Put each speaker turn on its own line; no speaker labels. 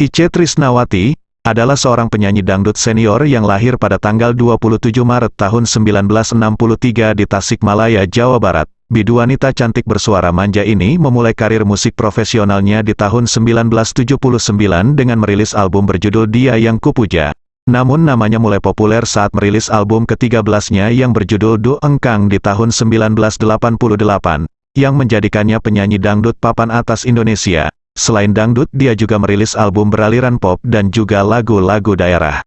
Ice Trisnawati, adalah seorang penyanyi dangdut senior yang lahir pada tanggal 27 Maret tahun 1963 di Tasikmalaya, Jawa Barat. Bidu wanita cantik bersuara manja ini memulai karir musik profesionalnya di tahun 1979 dengan merilis album berjudul Dia Yang Kupuja. Namun namanya mulai populer saat merilis album ke-13-nya yang berjudul Do Engkang di tahun 1988, yang menjadikannya penyanyi dangdut papan atas Indonesia. Selain dangdut dia juga merilis album beraliran pop dan juga lagu-lagu daerah.